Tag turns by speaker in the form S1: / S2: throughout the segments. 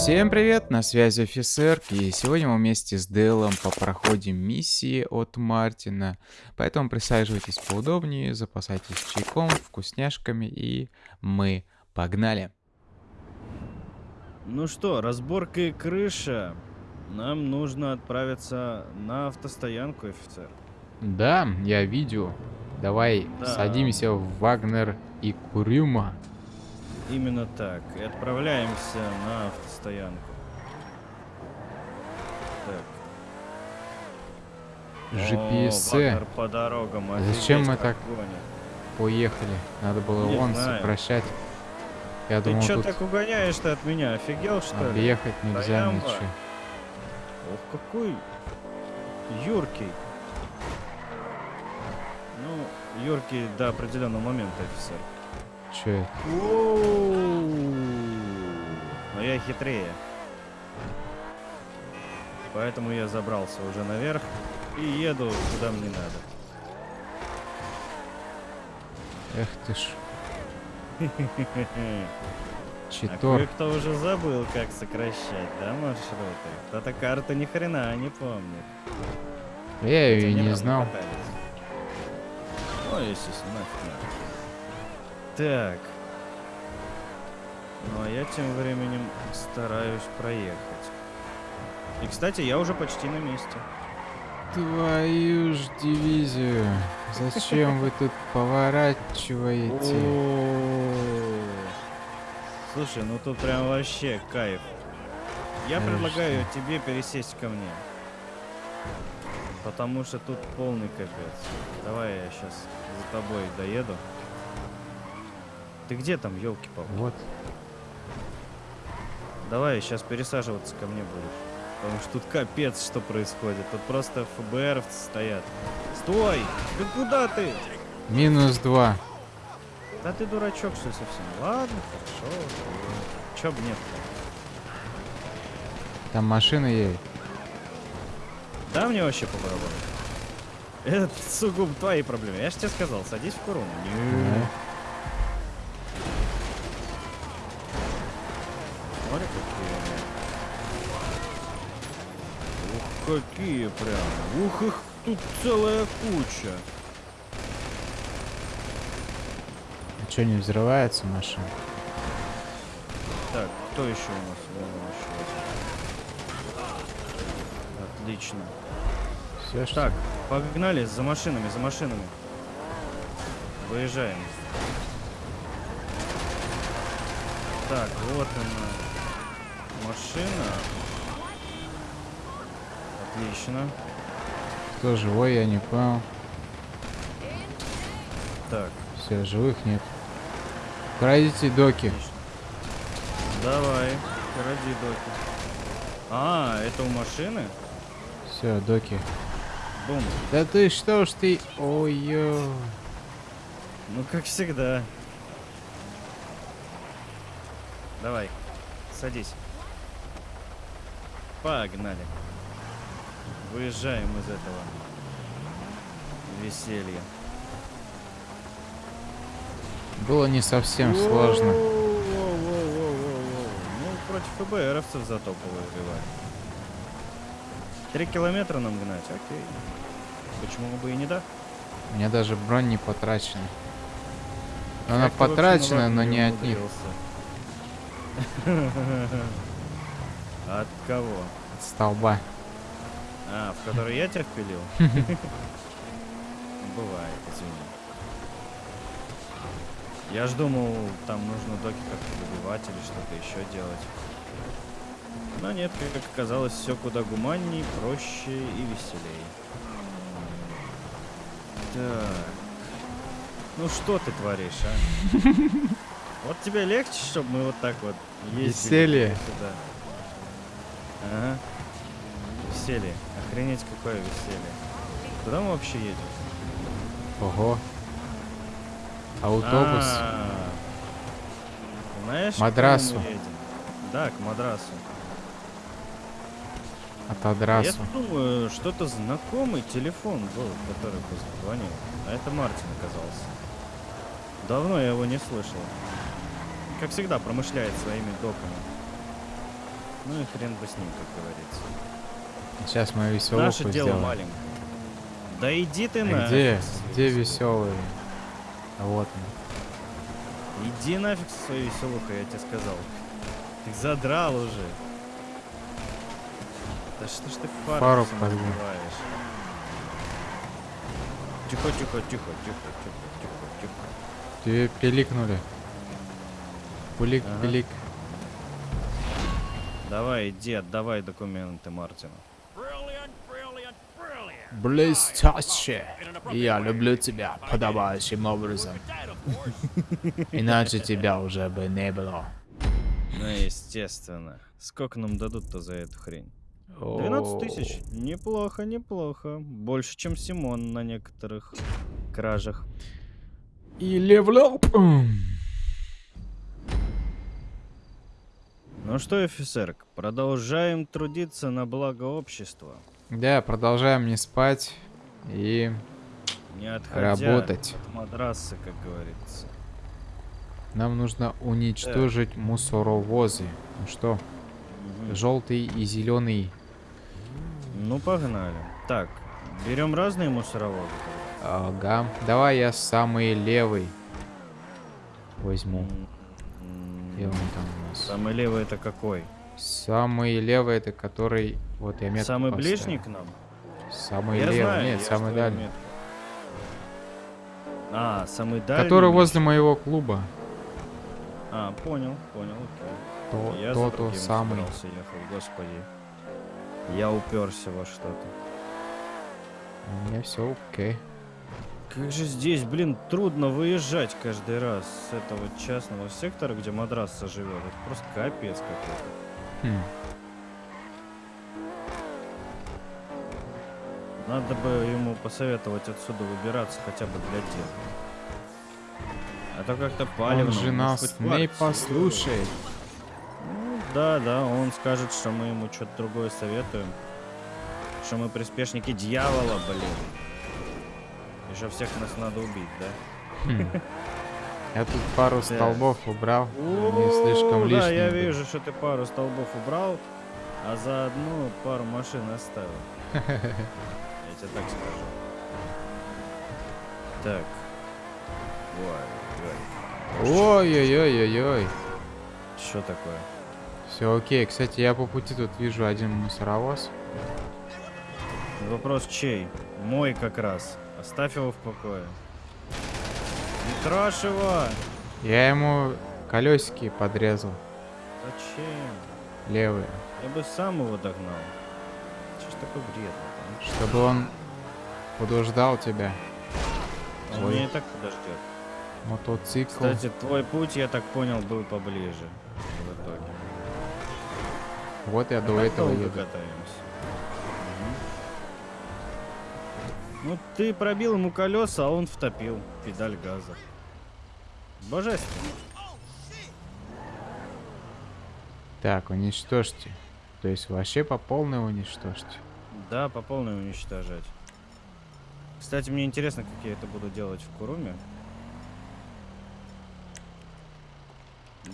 S1: Всем привет, на связи офицер, и сегодня мы вместе с Делом попроходим миссии от Мартина, поэтому присаживайтесь поудобнее, запасайтесь чайком, вкусняшками, и мы погнали.
S2: Ну что, разборка и крыша. Нам нужно отправиться на автостоянку, офицер.
S1: Да, я видел. Давай
S2: Да.
S1: садимся в Вагнер и Курюма.
S2: Именно так. И отправляемся на автостоянку. Так.
S1: GPS.
S2: О, по дорогам.
S1: А зачем мы так
S2: гонит.
S1: Поехали. Надо было
S2: Не
S1: вон
S2: знаю.
S1: сокращать. Я
S2: Ты
S1: думал,
S2: чё
S1: тут
S2: так угоняешь-то от меня? Офигел, что ли?
S1: объехать нельзя
S2: Ямба.
S1: ничего.
S2: Ох, какой юркий. Ну, юркий до определенного момента, офицер.
S1: Че это?
S2: Но я хитрее. Поэтому я забрался уже наверх и еду куда мне надо.
S1: Эх ты ж,
S2: А
S1: читор.
S2: кое-кто уже забыл, как сокращать, да, маршруты? Кто-то карту ни хрена не помнит.
S1: Я ее и не знал.
S2: катались. Ну, естественно, нафиг надо. Так. Ну, а я тем временем стараюсь проехать. И, кстати, я уже почти на месте.
S1: Твою ж дивизию. Зачем вы тут поворачиваете?
S2: Слушай, ну тут прям вообще кайф. Я предлагаю тебе пересесть ко мне. Потому что тут полный капец. Давай я сейчас за тобой доеду. Ты где там, елки палки
S1: Вот.
S2: Давай сейчас пересаживаться ко мне будешь. Потому что тут капец, что происходит. Тут просто ФБР стоят. Стой! Да куда ты?
S1: Минус два.
S2: Да ты дурачок, что совсем? Ладно, хорошо. Чё б нет
S1: Там машина едет.
S2: Да мне вообще по барабану. Это сугубо твои проблемы. Я же тебе сказал, садись в корону.
S1: Да.
S2: Ух, какие прям. Ух, их тут целая куча.
S1: А что, не взрывается машина?
S2: Так, кто еще у нас? Вон еще один. Отлично.
S1: Все, что
S2: Так, погнали за машинами, за машинами. Выезжаем. Так, вот она. Машина. Отлично.
S1: Кто живой, я не понял.
S2: Так,
S1: Все, живых нет. Пройдите доки.
S2: отлично. Давай, ради доки. А, это у машины?
S1: Все, доки.
S2: Бум.
S1: Да ты что ж ты... Ой-ё.
S2: Ну, как всегда. Давай, садись. Погнали. Выезжаем из этого веселья.
S1: Было не совсем сложно.
S2: Ну, против ФБРовцев зато повоевали. Три километра нам гнать, окей. Почему бы и не да?
S1: У меня даже бронь не потрачена. Она потрачена, но не от них.
S2: От кого?
S1: От столба.
S2: А, в который я тебя впилил? Бывает, извини. Я ж думал, там нужно доки как-то добивать или что-то еще делать. Но нет, как оказалось, все куда гуманней, проще и веселей. Так. Ну что ты творишь, а? Вот тебе легче, чтобы мы вот так вот ездили
S1: Веселье.
S2: сюда. Ага. Веселье. Охренеть, какое веселье. Куда мы вообще едем?
S1: Ого. Автобус.
S2: А, Знаешь, к
S1: Мадрасу.
S2: кому мы едем? Да, к Мадрасу.
S1: От
S2: Я
S1: Адрасу.
S2: думаю, что-то знакомый телефон был, который позвонил. А это Мартин оказался. Давно я его не слышал. Как всегда, промышляет своими доками. Ну и хрен бы с ним, как говорится.
S1: Сейчас мою веселуху
S2: Наше дело
S1: сделаем.
S2: маленькое. Да иди ты
S1: А
S2: нафиг.
S1: где? Где? А вот он.
S2: Иди нафиг со своей веселухой, я тебе сказал. Ты задрал уже. Да что ж ты фару,
S1: Фару
S2: разбиваешь? Тихо, тихо, тихо, тихо, тихо, тихо, тихо.
S1: Тебе пиликнули. Пулик,
S2: Ага.
S1: пилик.
S2: Давай, иди, отдавай документы Мартину.
S1: Блестяще. Я люблю тебя подобающим образом. Иначе тебя уже бы не было.
S2: Ну, естественно. Сколько нам дадут-то за эту хрень? 12 тысяч. Неплохо, неплохо. Больше, чем Симон на некоторых кражах.
S1: И level.
S2: Ну что, офицер, продолжаем трудиться на благо общества.
S1: Да, продолжаем не спать и
S2: Не
S1: работать.
S2: от матраса, как говорится.
S1: Нам нужно уничтожить мусоровозы. Ну что,
S2: Мгм.
S1: желтый и зеленый.
S2: Ну, погнали. Так, берем разные мусоровозы.
S1: Ага. Давай я самый левый возьму. Где он там?
S2: Самый левый это какой?
S1: Самый левый это который... Вот я метку
S2: Самый
S1: поставил.
S2: ближний к нам?
S1: Самый
S2: я
S1: левый.
S2: знаю,
S1: Нет, самый дальний.
S2: метку. А, самый дальний.
S1: Который возле моего клуба.
S2: А, понял, понял, окей.
S1: То,
S2: Я
S1: то, то самый.
S2: ехал, господи. Я уперся во что-то.
S1: У меня все окей.
S2: Как же здесь, блин, трудно выезжать каждый раз с этого частного сектора, где мадраса живет. Это просто капец какой-то.
S1: Хм.
S2: Надо бы ему посоветовать отсюда выбираться хотя бы для дела. А то как-то палевно.
S1: Он же нас не послушает.
S2: Ну, да, да, он скажет, что мы ему что-то другое советуем. Что мы приспешники дьявола, блин. Что всех нас надо убить, да?
S1: Хм. Я тут пару столбов убрал. Они слишком лишние.
S2: Да, я вижу, что ты пару столбов убрал, а заодно пару машин оставил. Я тебе так скажу. Так. Ой, ой.
S1: Ой-ой-ой-ой-ой.
S2: Что такое?
S1: Все окей. Кстати, я по пути тут вижу один мусоровоз.
S2: Вопрос чей? Мой как раз. Оставь его в покое. Не трожь его!
S1: Я ему колесики подрезал.
S2: Зачем?
S1: Левые.
S2: Я бы сам его догнал. Че ж такой вредный,
S1: Чтобы он подождал тебя.
S2: а? Он
S1: Ой.
S2: меня и так подождет.
S1: Мотоцикл.
S2: Кстати, твой путь, я так понял, был поближе. В итоге.
S1: Вот я
S2: А
S1: до этого еду.
S2: катаемся. Ну, ты пробил ему колеса, а он втопил педаль газа. Божественно.
S1: Так, уничтожьте. То есть вообще по полной уничтожьте.
S2: Да, по полной уничтожать. Кстати, мне интересно, как я это буду делать в Куруме.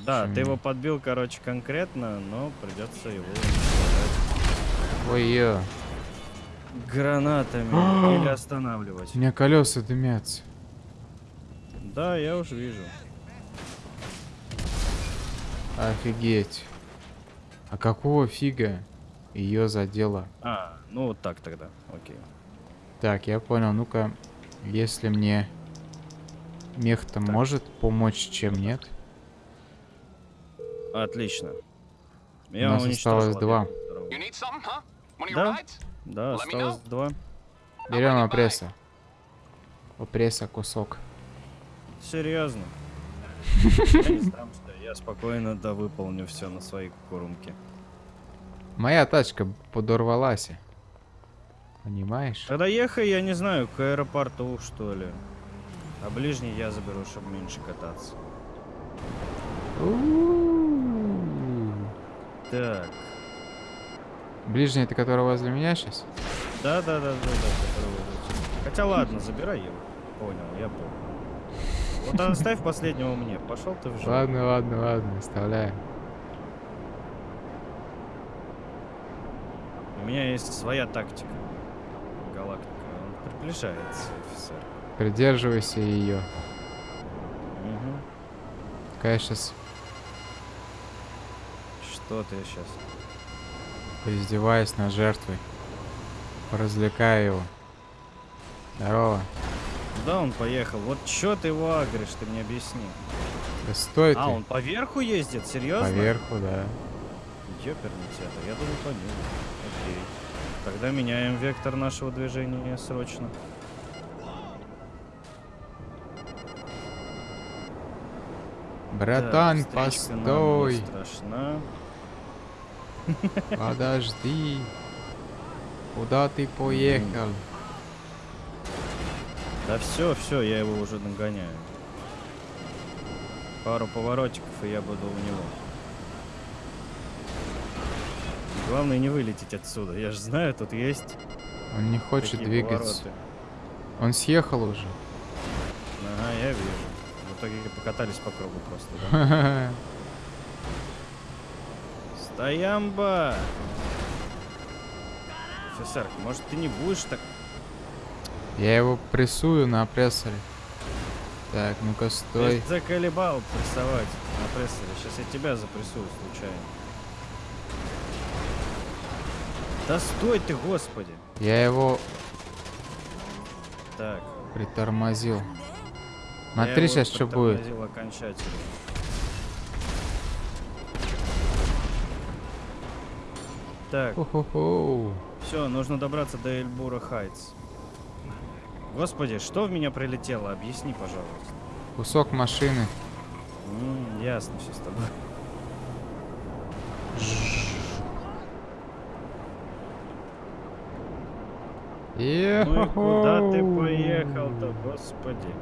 S2: Да,
S1: Почему?
S2: ты его подбил, короче, конкретно, но придется его уничтожать
S1: Ой-ё.
S2: Гранатами или останавливать.
S1: У меня колеса дымятся.
S2: Да, я уж вижу.
S1: Офигеть. А какого фига ее задело?
S2: А, ну вот так тогда, окей.
S1: Так, я понял. Ну-ка, если мне мех-то может помочь, чем нет?
S2: Отлично.
S1: У нас осталось два.
S2: Да. Да, осталось два.
S1: Берем
S3: Давай,
S1: опресса. Опресса кусок.
S2: Серьезно. Я спокойно да выполню все на своей курумке.
S1: Моя тачка подорвалась. Понимаешь?
S2: Тогда ехай, я не знаю, к аэропорту, что ли. А ближний я заберу, чтобы меньше кататься. Так.
S1: Ближний это который возле меня сейчас?
S2: Да, да, да, да, да. который. Хотя ладно, забирай его. Понял, я понял. Вот оставь последнего мне. Пошел ты в жопу.
S1: Ладно, ладно, ладно, оставляем.
S2: У меня есть своя тактика. Галактика. Он приближается, офицер.
S1: Придерживайся ее.
S2: Угу.
S1: Какая сейчас
S2: Что ты сейчас?
S1: Поиздеваюсь над жертвой. Поразвлекаю его. Здорово.
S2: Куда он поехал? Вот чё ты его агришь, ты мне объясни.
S1: Да стой
S2: А,
S1: ты.
S2: он поверху ездит? Серьезно?
S1: Поверху, да.
S2: Ёперный театр, я думал по нему. Окей. Тогда меняем вектор нашего движения срочно.
S1: Братан,
S2: не
S1: постой.
S2: страшна.
S1: Подожди. Куда ты поехал?
S2: Да все, все, я его уже нагоняю. Пару поворотиков, и я буду у него. Главное не вылететь отсюда. Я же знаю, тут есть
S1: Он не хочет двигаться.
S2: повороты.
S1: Он съехал уже.
S2: Ага, я вижу. В итоге покатались по кругу просто, да? Стоямба! Офицер, может ты не будешь так...
S1: Я его прессую на прессоре. Так, ну-ка, стой.
S2: Ты заколебал прессовать на прессоре. Сейчас я тебя запрессую случайно. Да стой ты, господи!
S1: Я его
S2: Так.
S1: притормозил. Смотри сейчас, что будет.
S2: окончательно. Так, все, нужно добраться до Эльбура Хайтс. Господи, что в меня прилетело? Объясни, пожалуйста.
S1: Кусок машины.
S2: М, ясно все с тобой. Ну и куда ты поехал-то, господи?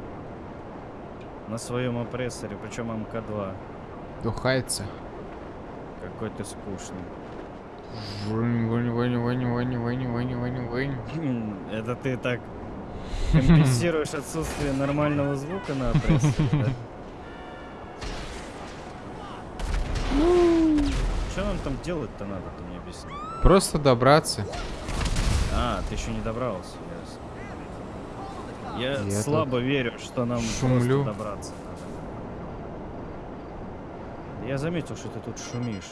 S2: На своем опрессоре, причем МК-2.
S1: Духается.
S2: Какой ты скучный. Это ты так компенсируешь отсутствие нормального звука на опрессоре, да? Что нам там делать-то надо, ты мне объясни.
S1: Просто добраться.
S2: А, ты еще не добрался. Я,
S1: Я
S2: слабо верю, что нам
S1: шумлю.
S2: просто добраться надо. Я заметил, что ты тут шумишь.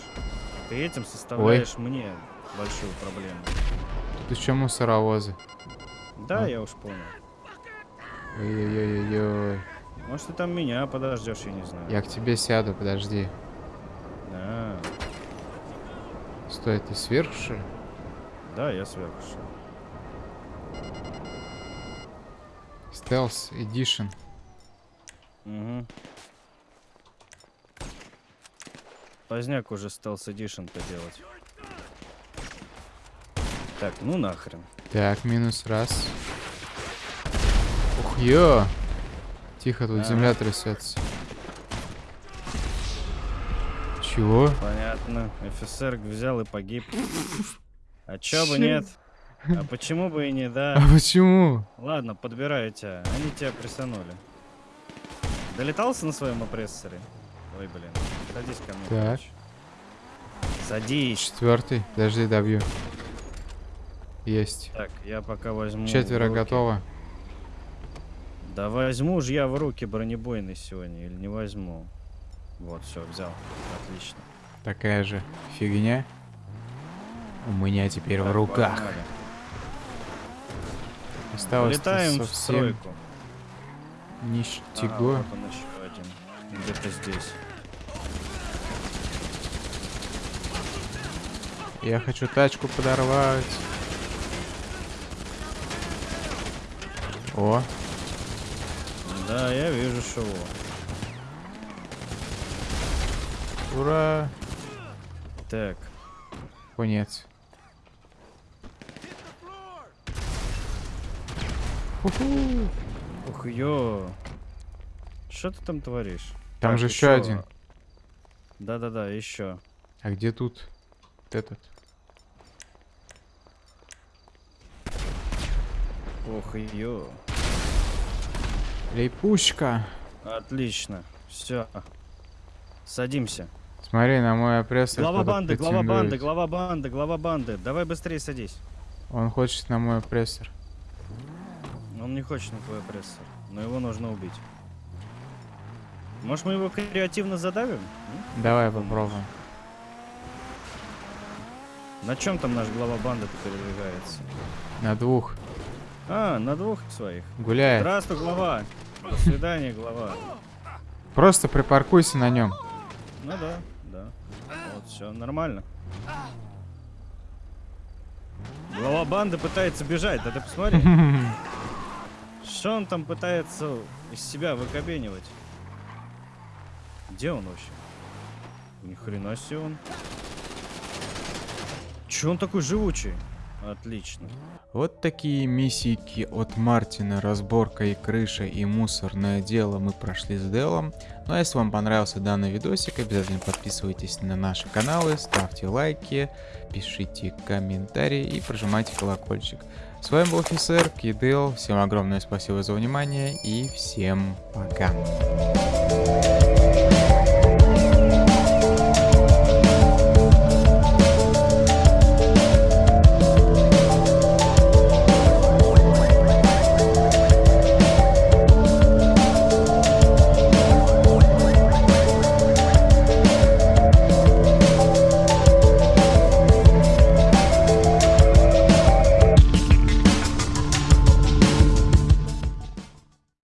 S2: Ты этим составляешь мне большую проблему.
S1: Тут еще мусоровозы.
S2: Да,
S1: А.
S2: я уж понял.
S1: Ой-ой-ой-ой.
S2: Может, ты там меня подождешь, я не знаю.
S1: Я к тебе сяду, подожди.
S2: А,
S1: Стой, ты сверху, что ли?
S2: да, я сверху.
S1: Stealth Edition.
S2: Угу. Поздняк уже Stealth Edition-то делать. Так, ну нахрен.
S1: Так, минус раз. Ух, ё! Тихо, тут
S2: Ага.
S1: земля трясется. Чего?
S2: Понятно. офицер взял и погиб. А чё бы нет? А почему бы и не,
S1: А
S2: да?
S1: почему?
S2: Ладно, подбираю тебя. Они тебя прессанули. Долетался на своем опрессоре? Ой, блин. Садись ко мне.
S1: Так.
S2: Садись.
S1: Четвертый. Подожди, добью. Есть.
S2: Так, я пока возьму. в
S1: Четверо готово.
S2: Да возьму же я в руки бронебойный сегодня или не возьму? Вот, все, взял. Отлично.
S1: Такая же фигня. У меня теперь в
S2: Так,
S1: руках.
S2: погнали.
S1: Осталось
S2: Вылетаем в
S1: совсем
S2: стройку. Ага,
S1: ништяго.
S2: вот он еще один. Где-то здесь.
S1: Я хочу тачку подорвать. О,
S2: Да, я вижу шоу.
S1: ура!
S2: Так,
S1: Конец. Ху-ху.
S2: ух, ё. Что ты там творишь?
S1: Там
S2: Так,
S1: же еще один.
S2: Да-да-да, еще.
S1: А где тут этот?
S2: Ох, ё.
S1: Лейпушка.
S2: Отлично. Все. Садимся.
S1: Смотри, на мой опрессор
S2: Глава банды, глава банды, глава банды, глава банды. Давай быстрее садись.
S1: Он хочет на мой опрессор.
S2: Он не хочет на твой опрессор, но его нужно убить. Может, мы его креативно задавим?
S1: Давай попробуем.
S2: На чем там наш глава банды передвигается?
S1: На двух.
S2: А, на двух своих.
S1: Гуляет.
S2: Здравствуй, глава. До свидания, глава.
S1: Просто припаркуйся на нем.
S2: Ну да, да. Вот, все, нормально. Глава банды пытается бежать, да ты посмотри. Что он там пытается из себя выкобенивать? Где он вообще? Ни хрена себе он. Че он такой живучий? Отлично.
S1: Вот такие миссийки от Мартина, разборка и крыша и мусорное дело мы прошли с Делом. Ну а если вам понравился данный видосик, обязательно подписывайтесь на наши каналы, ставьте лайки, пишите комментарии и прожимайте колокольчик. С вами был офицер Кидел, всем огромное спасибо за внимание и всем пока.